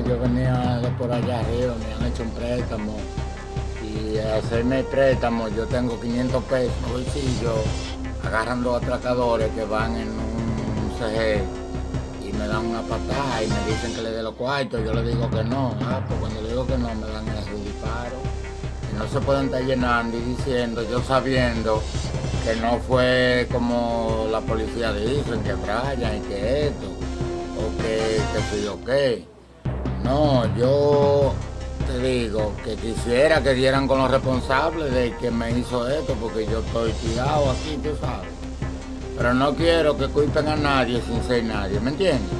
yo venía de por allá arriba, me han hecho un préstamo y hacerme el préstamo yo tengo 500 pesos en bolsillo, agarrando atracadores que van en un CG y me dan una patada y me dicen que le dé los cuartos, yo le digo que no, ah, pues cuando le digo que no me dan el disparo. Y no se pueden estar llenando y diciendo, yo sabiendo que no fue como la policía dice, que Brian y que esto, o que, que sí, o qué. No, yo te digo que quisiera que dieran con los responsables de que me hizo esto, porque yo estoy tirado aquí, tú sabes. Pero no quiero que culpen a nadie sin ser nadie, ¿me entiendes?